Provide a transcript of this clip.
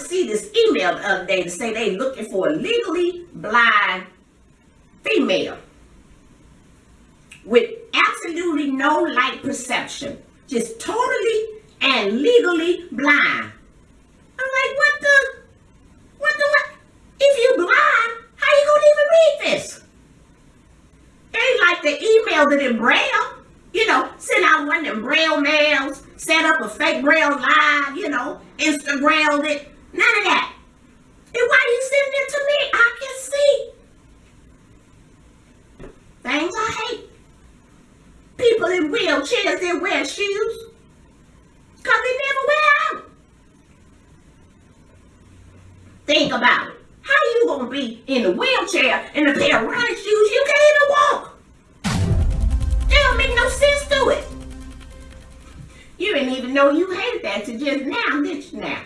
see this email the other day to say they looking for a legally blind female with absolutely no light perception, just totally and legally blind. I'm like, what the, what the, what? If you blind, how you gonna even read this? Ain't like the email that in braille, you know, send out one of them braille mails, set up a fake braille live, you know, Instagram it, in wheelchairs that wear shoes. Cause they never wear out. Think about it. How you gonna be in a wheelchair in a pair of running shoes you can't even walk? That don't make no sense to it. You didn't even know you hated that to just now, did you now?